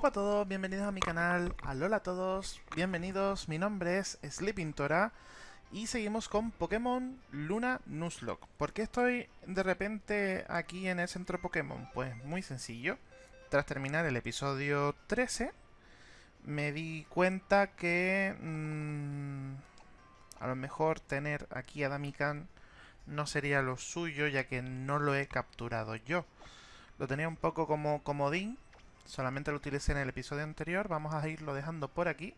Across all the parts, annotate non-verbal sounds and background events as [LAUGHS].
Hola a todos, bienvenidos a mi canal, alola a todos, bienvenidos, mi nombre es Sleeping Tora y seguimos con Pokémon Luna Nuzlocke. ¿Por qué estoy de repente aquí en el centro Pokémon? Pues muy sencillo, tras terminar el episodio 13 me di cuenta que mmm, a lo mejor tener aquí a Damikan no sería lo suyo ya que no lo he capturado yo. Lo tenía un poco como comodín Solamente lo utilicé en el episodio anterior. Vamos a irlo dejando por aquí.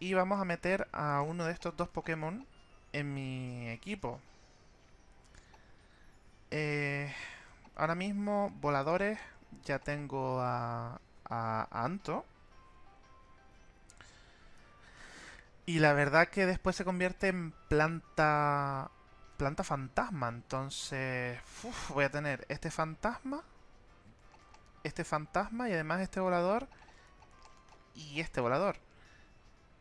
Y vamos a meter a uno de estos dos Pokémon en mi equipo. Eh, ahora mismo, voladores, ya tengo a, a, Anto. Y la verdad que después se convierte en planta planta fantasma. Entonces, voy a tener este fantasma este fantasma y además este volador y este volador.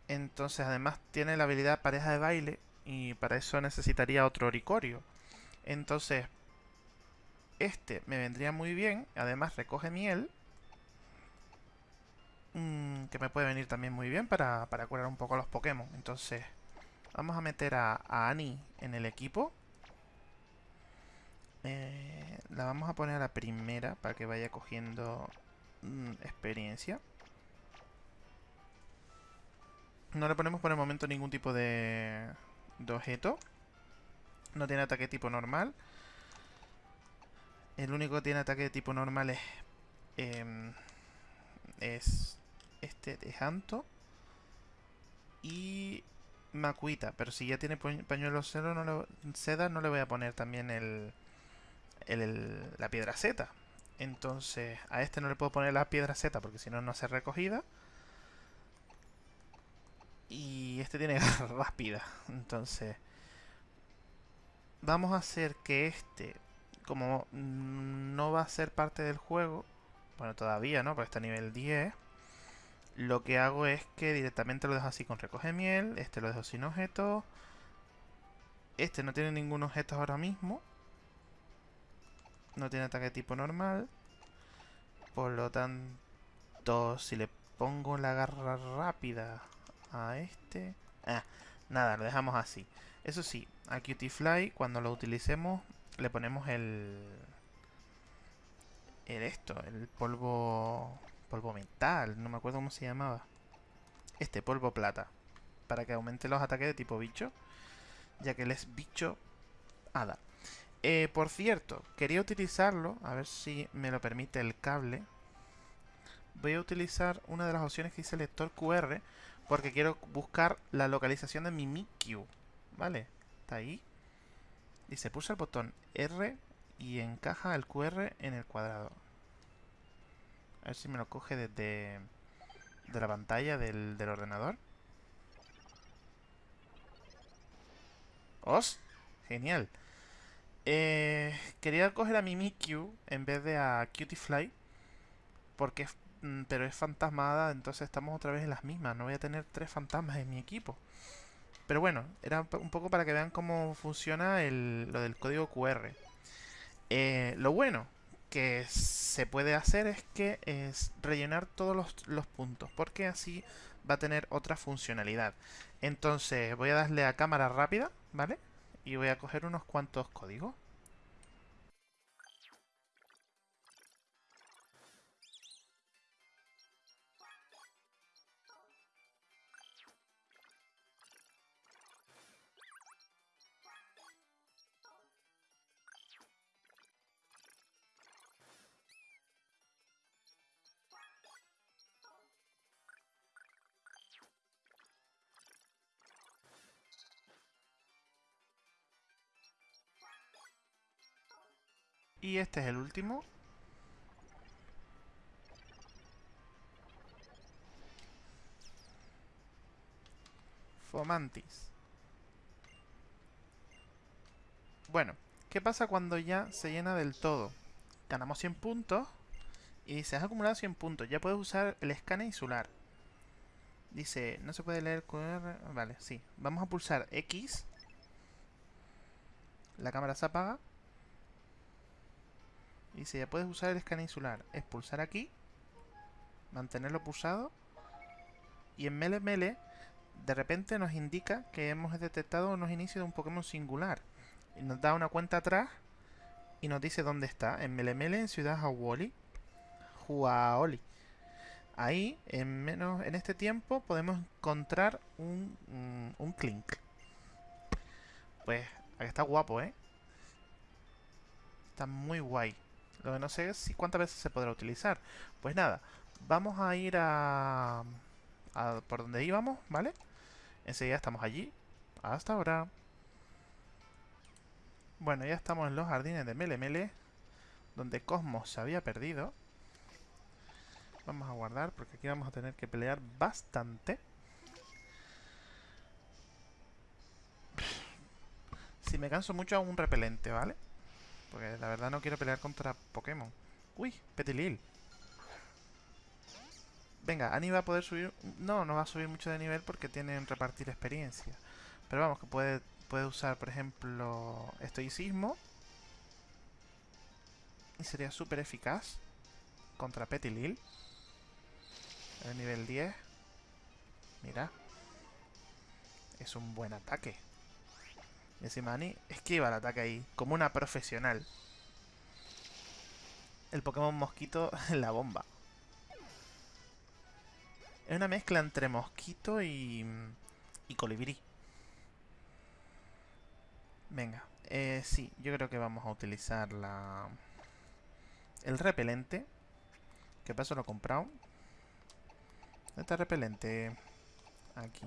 Entonces además tiene la habilidad pareja de baile y para eso necesitaría otro oricorio. Entonces este me vendría muy bien, además recoge miel. Mm, que me puede venir también muy bien para, para curar un poco a los Pokémon. Entonces vamos a meter a, a Annie en el equipo. Eh, la vamos a poner a la primera para que vaya cogiendo mm, experiencia. No le ponemos por el momento ningún tipo de, de objeto. No tiene ataque tipo normal. El único que tiene ataque de tipo normal es... Em, es este de Janto. Y Macuita. Pero si ya tiene pañuelo cero, no seda, no le voy a poner también el la piedra Z. Entonces, a este no le puedo poner la piedra Z porque si no, no hace recogida. Y este tiene [LAUGHS] rápida. Entonces, vamos a hacer que este, como no va a ser parte del juego, bueno, todavía no, porque está a nivel 10, lo que hago es que directamente lo dejo así con recoge miel, este lo dejo sin objetos, este no tiene ningún objeto ahora mismo, no tiene ataque tipo normal. Por lo tanto, si le pongo la garra rápida a este... Ah, nada, lo dejamos así. Eso sí, a Fly cuando lo utilicemos, le ponemos el... El esto, el polvo... Polvo mental, no me acuerdo cómo se llamaba. Este, polvo plata. Para que aumente los ataques de tipo bicho. Ya que él es bicho hada. Eh, por cierto, quería utilizarlo, a ver si me lo permite el cable. Voy a utilizar una de las opciones que dice lector QR porque quiero buscar la localización de mi Mikyu. ¿Vale? Está ahí. Se pulsa el botón R y encaja el QR en el cuadrado. A ver si me lo coge desde de la pantalla del, del ordenador. ¡Os! Genial. Eh, quería coger a mi Mikyu en vez de a Cutiefly. Porque mm, pero es fantasmada, entonces estamos otra vez en las mismas. No voy a tener tres fantasmas en mi equipo. Pero bueno, era un poco para que vean cómo funciona lo del código QR. Eh, lo bueno que se puede hacer es que es rellenar todos los, los puntos. Porque así va a tener otra funcionalidad. Entonces voy a darle a cámara rápida, ¿vale? Y voy a coger unos cuantos códigos. Y este es el último. Fomantis. Bueno, ¿qué pasa cuando ya se llena del todo? Ganamos 100 puntos y se has acumulado 100 puntos. Ya puedes usar el escáner insular. Dice, no se puede leer QR. Vale, sí. Vamos a pulsar X. La cámara se apaga. Y dice, ya puedes usar el escáner insular. Es pulsar aquí. mantenerlo pulsado. Y en Mele de repente nos indica que hemos detectado unos inicios de un Pokémon singular. Y nos da una cuenta atrás y nos dice dónde está. En Mele en Ciudad Hawali. Huaoli. Ahí, en menos en este tiempo, podemos encontrar un, un, un Clink. Pues, está guapo, ¿eh? Está muy guay. Lo que no sé es si cuántas veces se podrá utilizar. Pues nada, vamos a ir a, a por donde íbamos, ¿vale? Enseguida estamos allí. Hasta ahora. Bueno, ya estamos en los jardines de Mele Mele, donde Cosmos se había perdido. Vamos a guardar porque aquí vamos a tener que pelear bastante. Si me canso mucho, hago un repelente, ¿vale? Porque la verdad no quiero pelear contra Pokémon. Uy, Petilil. Venga, Ani va a poder subir... No, no va a subir mucho de nivel porque tienen repartir experiencia. Pero vamos, que puede, puede usar, por ejemplo, estoicismo. Y sería súper eficaz contra Petilil. El nivel 10. Mira. Es un buen ataque. Encima Ani esquiva el ataque ahí, como una profesional. El Pokémon Mosquito [LAUGHS] la bomba. Es una mezcla entre mosquito y, y colibrí. Venga, eh, sí, yo creo que vamos a utilizar la el repelente. ¿Qué pasó? Lo he comprado. ¿Dónde está el repelente? Aquí.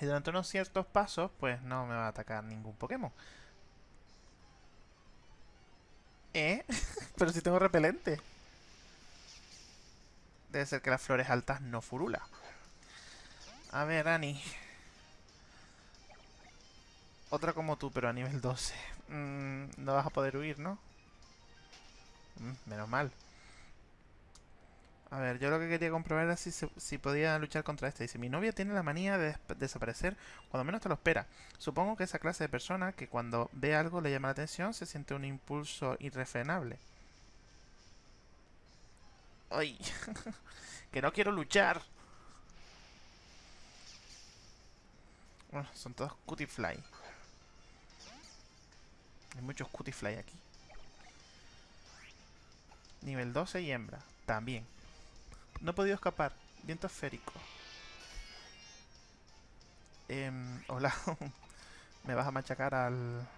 Y durante unos ciertos pasos, pues no me va a atacar ningún Pokémon. ¿Eh? [LAUGHS] Pero si tengo repelente. Debe ser que las flores altas no furula. A ver, Ani. Otra como tú, pero a nivel 12. Mm, no vas a poder huir, ¿no? Mm, menos mal. A ver, yo lo que quería comprobar era si, si podía luchar contra este. Dice, mi novia tiene la manía de desaparecer cuando menos te lo espera. Supongo que esa clase de persona que cuando ve algo le llama la atención se siente un impulso irrefrenable. ¡Ay! [LAUGHS] ¡Que no quiero luchar! Bueno, son todos Cutifly. Hay muchos Cutifly aquí. Nivel 12 y hembra. También. No he podido escapar. Viento esférico. Eh, hola. [LAUGHS] ¿Me vas a machacar al...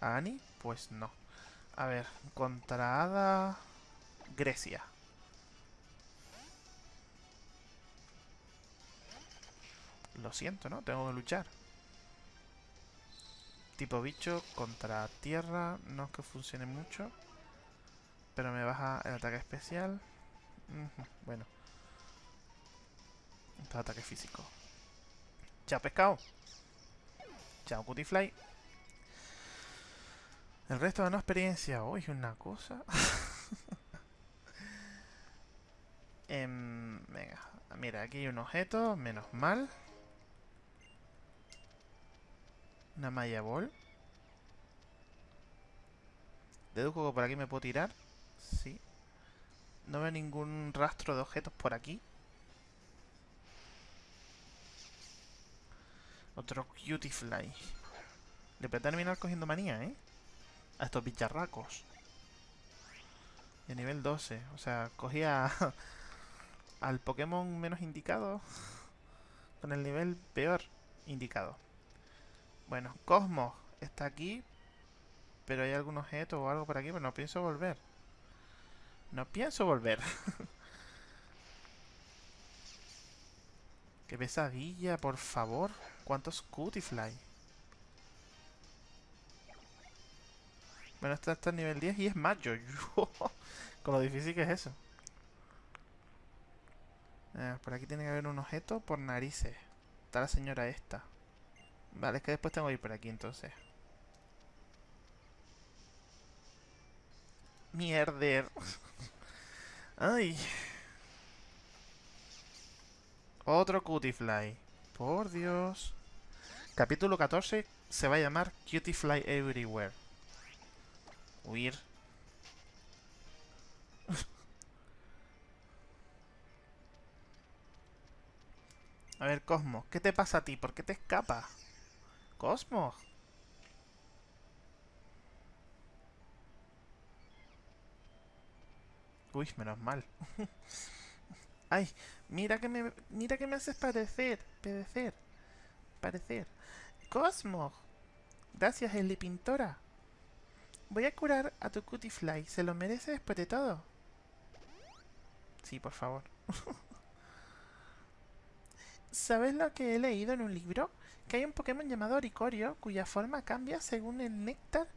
a Annie? Pues no. A ver, contra Hada... Grecia. Lo siento, ¿no? Tengo que luchar. Tipo bicho contra tierra. No es que funcione mucho. Pero me baja el ataque especial. Bueno. Esto es ataque físico. Chao, pescado. Chao, Cutifly. El resto no experiencia. Uy, una cosa. [LAUGHS] eh, venga. Mira, aquí hay un objeto. Menos mal. Una malla ball. Deduzco que por aquí me puedo tirar. Sí. No veo ningún rastro de objetos por aquí. Otro Cutifly. Le puede terminar cogiendo manía, ¿eh? A estos bicharracos. De nivel 12. O sea, cogía [LAUGHS] al Pokémon menos indicado con el nivel peor indicado. Bueno, Cosmos está aquí. Pero hay algún objeto o algo por aquí, pero no pienso volver. No pienso volver. Qué pesadilla, por favor. ¿Cuántos Cutifly? Bueno, está en nivel 10 y es macho. [LAUGHS] Con lo difícil que es eso. Por aquí tiene que haber un objeto por narices. Está la señora esta. Vale, es que después tengo que ir por aquí entonces. Mierder. Ay. Otro Cutiefly. Por Dios. Capítulo 14 se va a llamar Cutiefly Everywhere. Huir. [LAUGHS] a ver, Cosmo, ¿qué te pasa a ti? ¿Por qué te escapas? Cosmo. Uy, menos mal. [LAUGHS] Ay, mira que me mira que me haces parecer, parecer, parecer. Cosmos. Gracias, Eli Pintora. Voy a curar a tu Cutifly. Se lo merece después de todo. Sí, por favor. [LAUGHS] ¿Sabes lo que he leído en un libro? Que hay un Pokémon llamado Oricorio cuya forma cambia según el néctar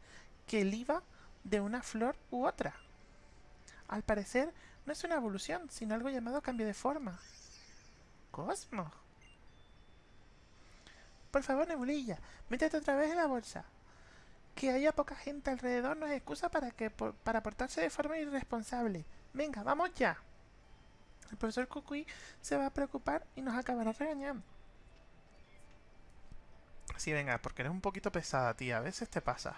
que liba de una flor u otra. Al parecer, no es una evolución, sino algo llamado cambio de forma. Cosmo. Por favor, Nebulilla, métete otra vez en la bolsa. Que haya poca gente alrededor no es excusa para, que, para portarse de forma irresponsable. Venga, vamos ya. El profesor Kukui se va a preocupar y nos acabará regañando. Sí, venga, porque eres un poquito pesada, tía. A veces te pasa.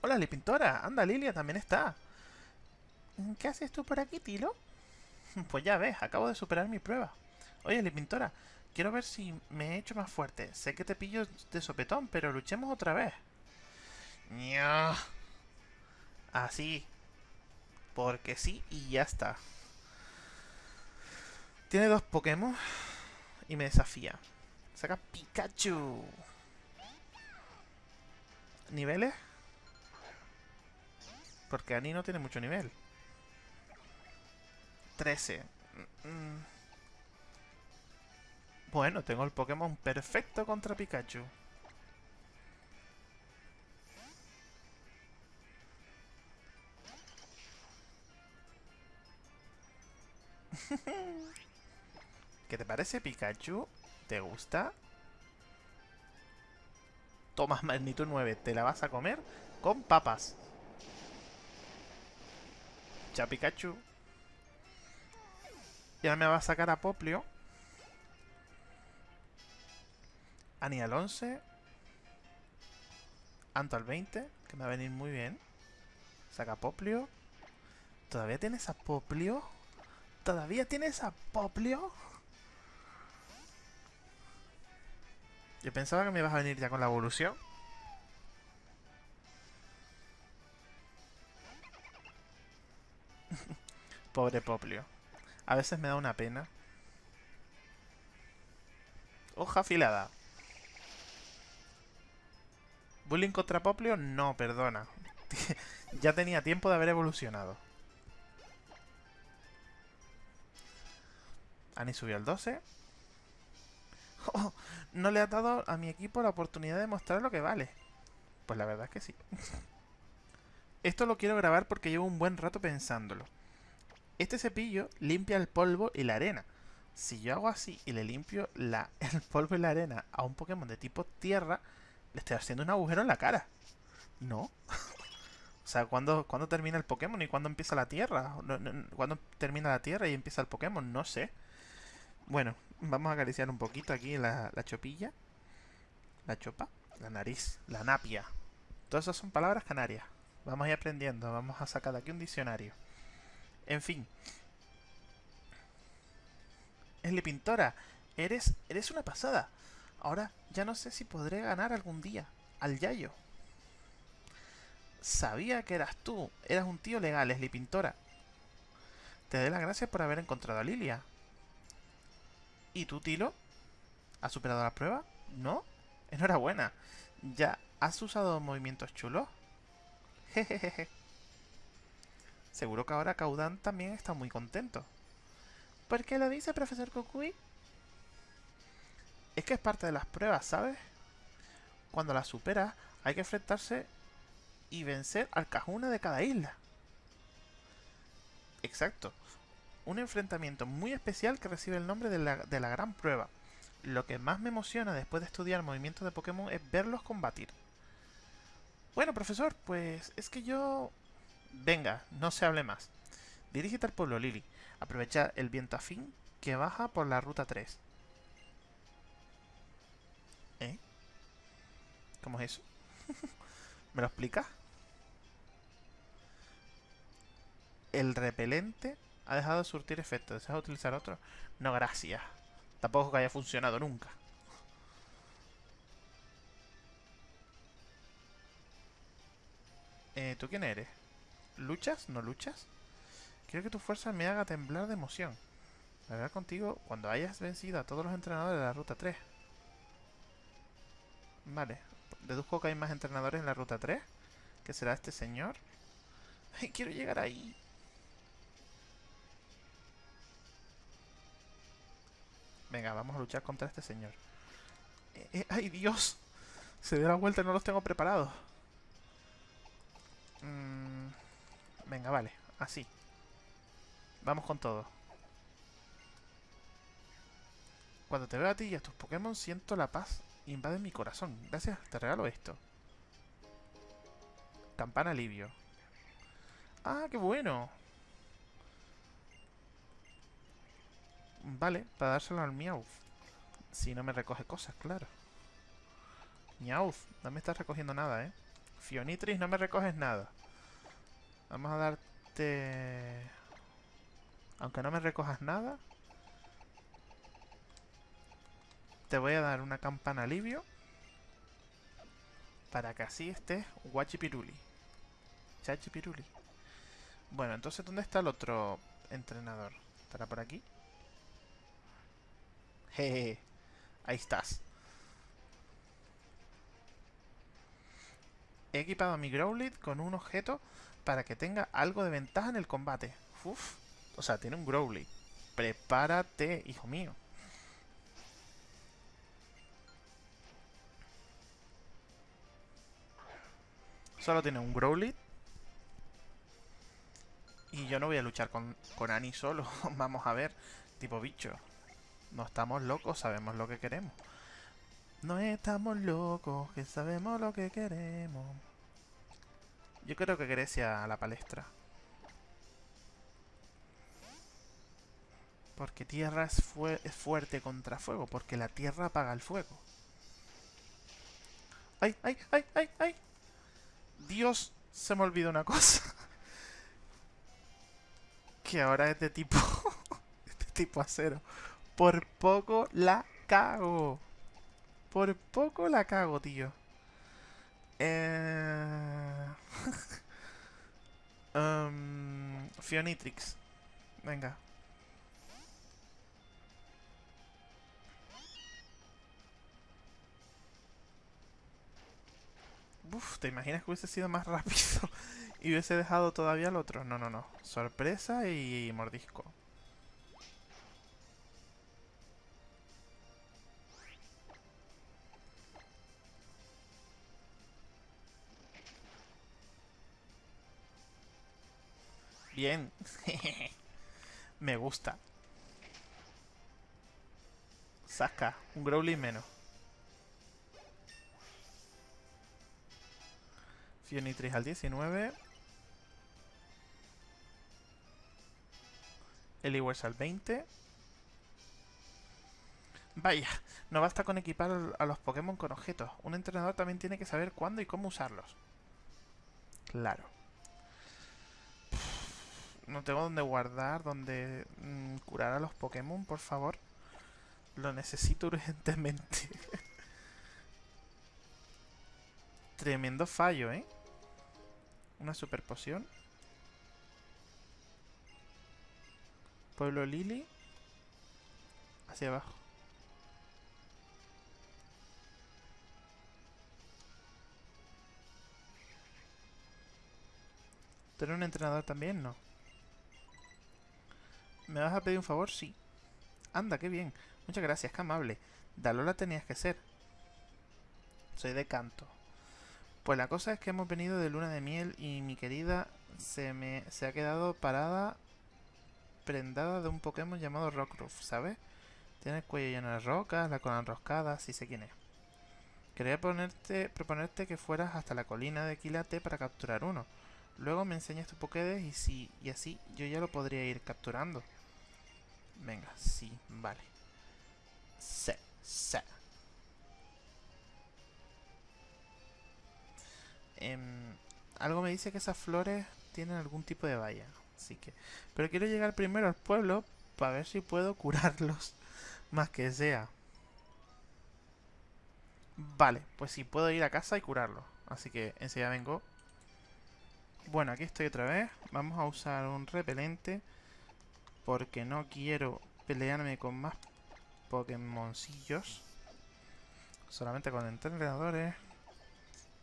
Hola, Lipintora. Anda, Lilia también está. ¿Qué haces tú por aquí, Tilo? [LAUGHS] Pues ya ves, acabo de superar mi prueba. Oye, Lipintora, quiero ver si me he hecho más fuerte. Sé que te pillo de sopetón, pero luchemos otra vez. Así. Porque sí y ya está. Tiene dos Pokémon y me desafía. Saca Pikachu. ¿Niveles? Porque Ani no tiene mucho nivel. 13. Mm, mm. Bueno, tengo el Pokémon perfecto contra Pikachu. [LAUGHS] ¿Qué te parece, Pikachu? ¿Te gusta? Toma magnitud 9. ¿Te la vas a comer? Con papas. Ya, Pikachu. Y ahora me va a sacar a Poplio. Ani al 11. Anto al 20, que me va a venir muy bien. Saca Poplio. ¿Todavía tienes a Poplio? ¿Todavía tienes a Poplio? Yo pensaba que me ibas a venir ya con la evolución. Pobre Poplio. A veces me da una pena. Hoja afilada. ¿Bullying contra Poplio? No, perdona. [LAUGHS] ya tenía tiempo de haber evolucionado. Ani subió al 12. [LAUGHS] no le ha dado a mi equipo la oportunidad de mostrar lo que vale. Pues la verdad es que sí. [LAUGHS] Esto lo quiero grabar porque llevo un buen rato pensándolo. Este cepillo limpia el polvo y la arena. Si yo hago así y le limpio [LAUGHS] el polvo y la arena a un Pokémon de tipo tierra, le estoy haciendo un agujero en la cara. ¿No? [LAUGHS] o sea, ¿cuándo, termina el Pokémon y cuándo empieza la tierra? ¿Cuándo termina la tierra y empieza el Pokémon? No sé. Bueno, vamos a acariciar un poquito aquí la, la chopilla. La chopa. La nariz. La napia. Todas esas son palabras canarias. Vamos a ir aprendiendo. Vamos a sacar de aquí un diccionario. En fin. Esli Pintora, eres, eres una pasada. Ahora ya no sé si podré ganar algún día al Yayo. Sabía que eras tú. Eras un tío legal, Esli Pintora. Te doy las gracias por haber encontrado a Lilia. ¿Y tú, Tilo? ¿Has superado la prueba? ¿No? Enhorabuena. ¿Ya has usado movimientos chulos? [LAUGHS] Jejejeje. Seguro que ahora Caudan también está muy contento. ¿Por qué lo dice, profesor Kukui? Es que es parte de las pruebas, ¿sabes? Cuando las superas, hay que enfrentarse y vencer al Cajuna de cada isla. Exacto. Un enfrentamiento muy especial que recibe el nombre de la, de la gran prueba. Lo que más me emociona después de estudiar movimientos de Pokémon es verlos combatir. Bueno, profesor, pues es que yo... Venga, no se hable más. Dirígete al pueblo, Lily. Aprovecha el viento afín que baja por la ruta 3. ¿Eh? ¿Cómo es eso? [LAUGHS] ¿Me lo explicas? El repelente Ha dejado de surtir efecto. ¿Deseas utilizar otro? No, gracias. Tampoco que haya funcionado nunca. Eh, ¿Tú quién eres? ¿Luchas? ¿No luchas? Quiero que tu fuerza me haga temblar de emoción. Hablar contigo cuando hayas vencido a todos los entrenadores de la Ruta 3. Vale. Deduzco que hay más entrenadores en la Ruta 3. ¿Qué será este señor? [LAUGHS] ¡Ay, quiero llegar ahí! Venga, vamos a luchar contra este señor. Eh, eh, ¡Ay, Dios! Se dio la vuelta y no los tengo preparados. Mm, venga, vale. Así. Vamos con todo. Cuando te veo a ti y a tus Pokémon siento la paz invade mi corazón. Gracias, te regalo esto. Campana alivio. ¡Ah, qué bueno! Vale, para dárselo al Meowth. Si no me recoge cosas, claro. Meowth, no me estás recogiendo nada, ¿eh? Fionitris, no me recoges nada. Vamos a darte... Aunque no me recojas nada, Te voy a dar una campana alivio. Para que así estés guachipiruli. Chachipiruli. Bueno, entonces, ¿dónde está el otro entrenador? ¿Estará por aquí? Jeje. Ahí estás. He equipado a mi Growlithe con un objeto para que tenga algo de ventaja en el combate. Uf. O sea, tiene un Growlithe. Prepárate, hijo mío. Solo tiene un Growlithe. Y yo no voy a luchar con, con Annie solo. [LAUGHS] Vamos a ver. Tipo bicho. No estamos locos, sabemos lo que queremos. No estamos locos, que sabemos lo que queremos. Yo creo que Grecia a la palestra. Porque tierra es, es fuerte contra fuego. Porque la tierra apaga el fuego. ¡Ay, ay, ay, ay, ay! Dios, se me olvidó una cosa. [LAUGHS] que ahora es de tipo... [LAUGHS] de tipo acero. Por poco la cago. Por poco la cago, tío. Eh... [LAUGHS] um, Fionitrix. Venga. Uf, ¿te imaginas que hubiese sido más rápido [LAUGHS] y hubiese dejado todavía el otro? No, no, no. Sorpresa y mordisco. Bien. [LAUGHS] Me gusta. Saca. Un Growly menos. Fionitris al 19. Eliwers al 20. Vaya, no basta con equipar a los Pokémon con objetos. Un entrenador también tiene que saber cuándo y cómo usarlos. Claro. No tengo dónde guardar, dónde mm, curar a los Pokémon, por favor. Lo necesito [LAUGHS] urgentemente. Tremendo fallo, ¿eh? Una super poción. Pueblo Lily. Hacia abajo. ¿Tú eres un entrenador también? No. ¿Me vas a pedir un favor? Sí. Anda, qué bien. Muchas gracias, qué amable. Dalola tenías que ser. Soy de canto. Pues la cosa es que hemos venido de luna de miel y mi querida se me se ha quedado parada prendada de un Pokémon llamado Rockruff, ¿sabes? Tiene el cuello lleno de rocas, la cola enroscada, si sé quién es. Quería ponerte, proponerte que fueras hasta la colina de Quilate para capturar uno. Luego me enseñas tu Pokédex y, si, y así yo ya lo podría ir capturando. Venga, sí, vale. Se, se. Em, algo me dice que esas flores tienen algún tipo de valla. Así que... Pero quiero llegar primero al pueblo para ver si puedo curarlos. [LAUGHS] Más que sea. Vale, pues sí, puedo ir a casa y curarlo. Así que enseguida vengo. Bueno, aquí estoy otra vez. Vamos a usar un repelente. Porque no quiero pelearme con más Pokémoncillos. Solamente con entrenadores.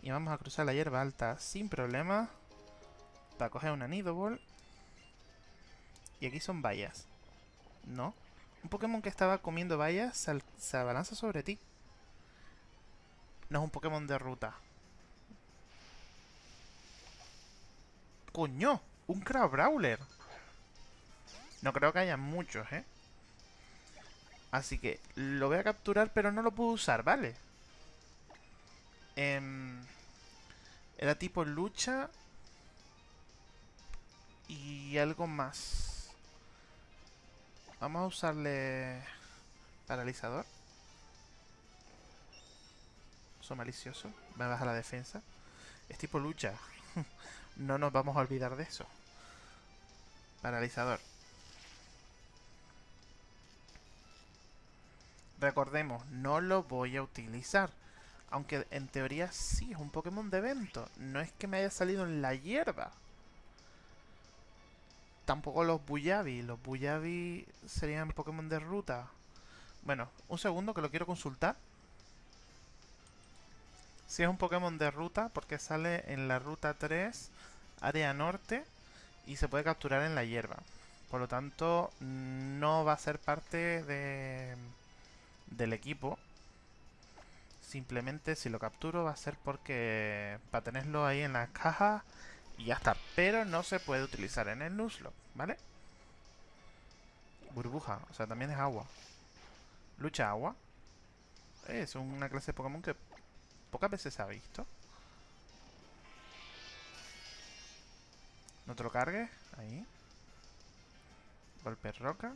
Y vamos a cruzar la hierba alta sin problema. Para coger una Nidoball. Y aquí son vallas. ¿No? Un Pokémon que estaba comiendo vallas se, abalanza sobre ti. No es un Pokémon de ruta. ¡Coño! ¡Un Crabrawler! No creo que haya muchos, ¿eh? Así que lo voy a capturar, pero no lo puedo usar, ¿vale? Eh, era tipo lucha. Y algo más. Vamos a usarle... Paralizador. Uso malicioso. Me baja la defensa. Es tipo lucha. [LAUGHS] no nos vamos a olvidar de eso. Paralizador. Recordemos, no lo voy a utilizar. Aunque en teoría sí, es un Pokémon de evento. No es que me haya salido en la hierba. Tampoco los Buyabi. Los Buyabi serían Pokémon de ruta. Bueno, un segundo que lo quiero consultar. Si es un Pokémon de ruta, porque sale en la ruta 3, área norte, y se puede capturar en la hierba. Por lo tanto, no va a ser parte de del equipo. Simplemente si lo capturo va a ser porque para tenerlo ahí en la caja y ya está. Pero no se puede utilizar en el Nuzlocke, ¿vale? Burbuja, o sea, también es agua. Lucha agua. Es una clase de Pokémon que pocas veces se ha visto. No te lo cargues. Ahí. Golpe roca.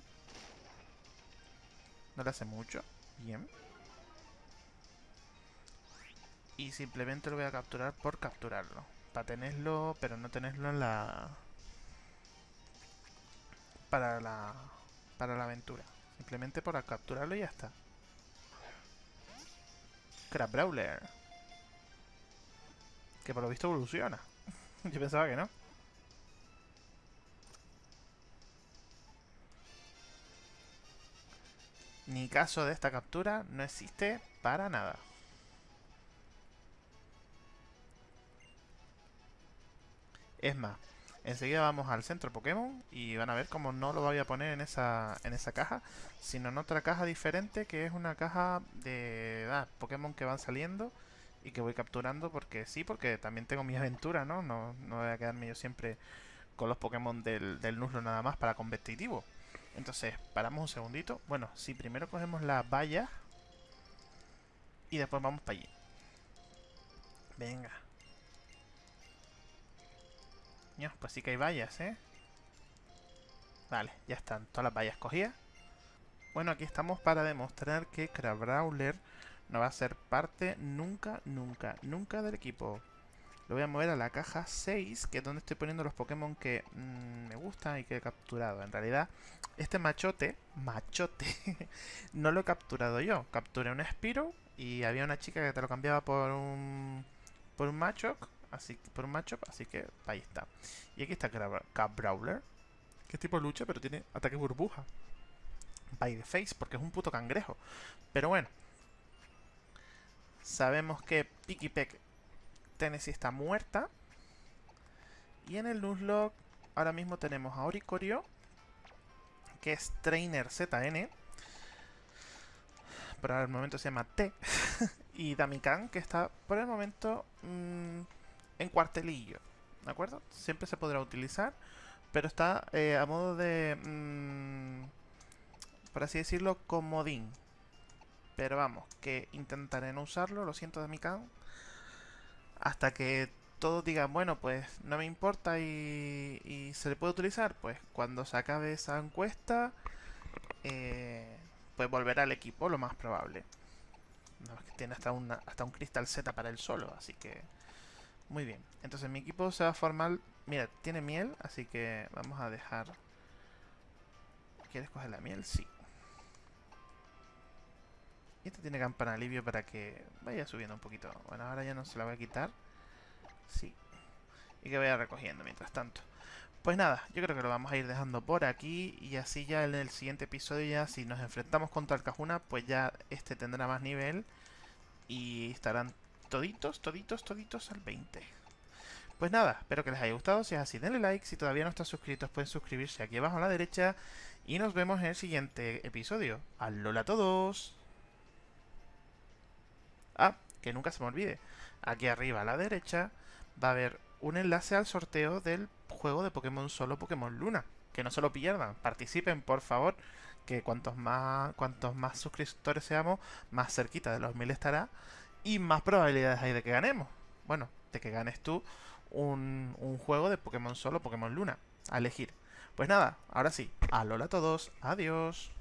No le hace mucho. Bien. Y simplemente lo voy a capturar por capturarlo. Para tenerlo, pero no tenerlo en la... Para la... Para la aventura. Simplemente por capturarlo y ya está. Crab Brawler. Que por lo visto evoluciona. [LAUGHS] Yo pensaba que no. Ni caso de esta captura no existe para nada. Es más, enseguida vamos al centro Pokémon y van a ver cómo no lo voy a poner en esa, en esa caja, sino en otra caja diferente que es una caja de Pokémon que van saliendo y que voy capturando porque sí, porque también tengo mi aventura, ¿no? No, no voy a quedarme yo siempre con los Pokémon del, del Nuzlocke nada más para competitivo. Entonces, paramos un segundito. Bueno, si primero cogemos la valla y después vamos para allí. Venga. pues sí que hay vallas, ¿eh? Vale, ya están todas las vallas cogidas. Bueno, aquí estamos para demostrar que Crabrawler no va a ser parte nunca, nunca, nunca del equipo. Lo voy a mover a la caja 6, que es donde estoy poniendo los Pokémon que mm, me gustan y que he capturado. En realidad, este machote, machote, [LAUGHS] no lo he capturado yo. Capturé un Spiro y había una chica que te lo cambiaba por un por un Machop, así por un Machop, así que ahí está. Y aquí está Brawler, que es tipo lucha, pero tiene ataque burbuja. By the face, porque es un puto cangrejo. Pero bueno. Sabemos que Pikipek Tennessee está muerta. Y en el Nuzlocke ahora mismo tenemos a Oricorio, que es Trainer ZN. Por el momento se llama T. [LAUGHS] y Damikan, que está por el momento mm, en cuartelillo. ¿De acuerdo? Siempre se podrá utilizar, pero está eh, a modo de... Mm, por así decirlo, comodín. Pero vamos, que intentaré no usarlo, lo siento Damikan hasta que todos digan, bueno, pues no me importa y, se le puede utilizar, pues cuando se acabe esa encuesta, eh, pues volverá al equipo, lo más probable. No, es que tiene hasta, una, hasta un Crystal Z para él solo, así que muy bien. Entonces mi equipo se va a formar Mira, tiene miel, así que vamos a dejar... ¿Quieres coger la miel? Sí. Y esto tiene campana alivio para que vaya subiendo un poquito. Bueno, ahora ya no se la voy a quitar. Sí. Y que vaya recogiendo mientras tanto. Pues nada, yo creo que lo vamos a ir dejando por aquí y así ya en el siguiente episodio ya si nos enfrentamos contra el Cajuna, pues ya este tendrá más nivel y estarán toditos, toditos, toditos al 20. Pues nada, espero que les haya gustado, si es así denle like, si todavía no están suscritos pueden suscribirse aquí abajo a la derecha y nos vemos en el siguiente episodio. ¡Alola a todos! Que nunca se me olvide, aquí arriba a la derecha va a haber un enlace al sorteo del juego de Pokémon Solo Pokémon Luna. Que no se lo pierdan, participen por favor, que cuantos más, cuantos más suscriptores seamos, más cerquita de los mil estará y más probabilidades hay de que ganemos. Bueno, de que ganes tú un, un juego de Pokémon Solo Pokémon Luna a elegir. Pues nada, ahora sí, alola a todos, adiós.